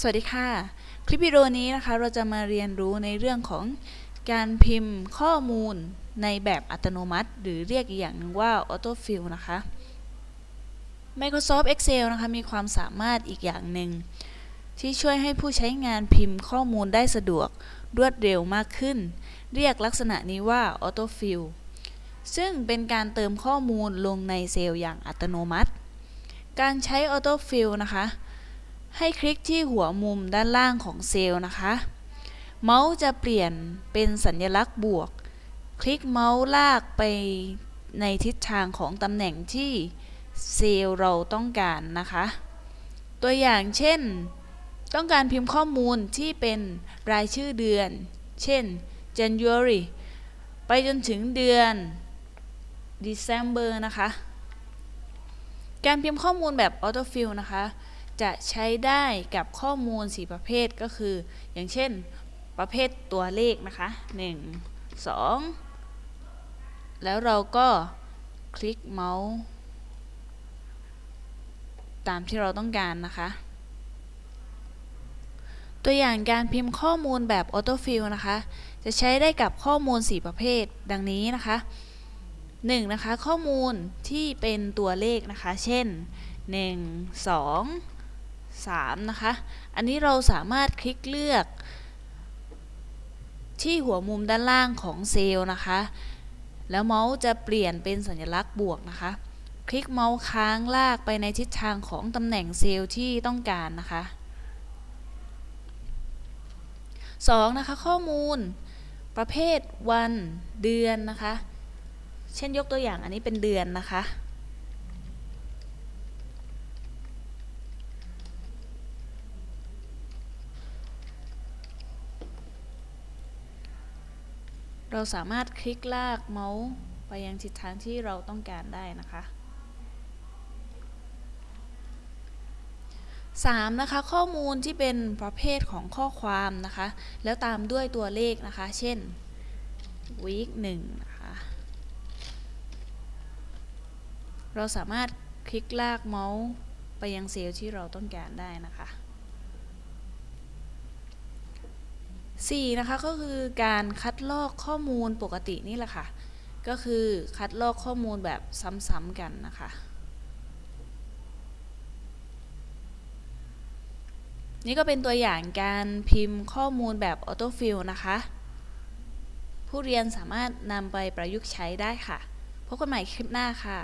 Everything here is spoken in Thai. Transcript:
สวัสดีค่ะ คลิปวิดีโอนี้นะคะเราจะมาเรียนรู้ในเรื่องของการพิมพ์ข้อมูลในแบบอัตโนมัติ หรือเรียกอีกอย่างหนึ่งว่า Autofill นะคะ Microsoft Excel นะคะมีความสามารถอีกอย่างหนึ่งที่ช่วยให้ผู้ใช้งานพิมพ์ข้อมูลได้สะดวกรวดเร็วมากขึ้น เรียกลักษณะนี้ว่า Autofill ซึ่งเป็นการเติมข้อมูลลงในเซลล์อย่างอัตโนมัติ การใช้ Autofill นะคะ ให้คลิกที่หัวมุมด้านล่างของเซลล์นะคะ เมาส์จะเปลี่ยนเป็นสัญลักษณ์บวก คลิกเมาส์ลากไปในทิศทางของตำแหน่งที่เซลล์เราต้องการนะคะ ตัวอย่างเช่น ต้องการพิมพ์ข้อมูลที่เป็นรายชื่อเดือน เช่น January ไปจนถึงเดือน December นะคะ การพิมพ์ข้อมูลแบบ Autofill นะคะ จะใช้ได้กับข้อมูล 4 ประเภทก็คือ อย่างเช่น ประเภทตัวเลขนะคะ 1 2 แล้วเราก็คลิกเมาส์ตามที่เราต้องการนะคะ ตัวอย่างการพิมพ์ข้อมูลแบบ Autofill นะคะ จะใช้ได้กับข้อมูล 4 ประเภท ดังนี้นะคะ 1. นะคะ ข้อมูลที่เป็นตัวเลขนะคะ เช่น 1 2 3 นะคะ อันนี้เราสามารถคลิกเลือก ที่หัวมุมด้านล่างของเซลล์นะคะ แล้วเมาส์จะเปลี่ยนเป็นสัญลักษณ์บวกนะคะ คลิกเมาส์ค้างลากไปในทิศทางของตำแหน่งเซลล์ที่ต้องการนะคะ 2. นะคะข้อมูลประเภทวันเดือนนะคะ เช่นยกตัวอย่างอันนี้เป็นเดือนนะคะ เราสามารถคลิกลากเมาส์ไปยังทิศทางที่เราต้องการได้นะคะ 3. นะคะข้อมูลที่เป็นประเภทของข้อความนะคะ แล้วตามด้วยตัวเลขนะคะ เช่น week 1นะคะ เราสามารถคลิกลากเมาส์ไปยังเซลล์ที่เราต้องการได้นะคะ 4. นะคะก็คือการคัดลอกข้อมูลปกตินี่แหละค่ะ ก็คือคัดลอกข้อมูลแบบซ้ำๆกันนะคะนี่ก็เป็นตัวอย่างการพิมพ์ข้อมูลแบบ AutoFill นะคะ ผู้เรียนสามารถนำไปประยุกต์ใช้ได้ค่ะ พบกันใหม่คลิปหน้าค่ะ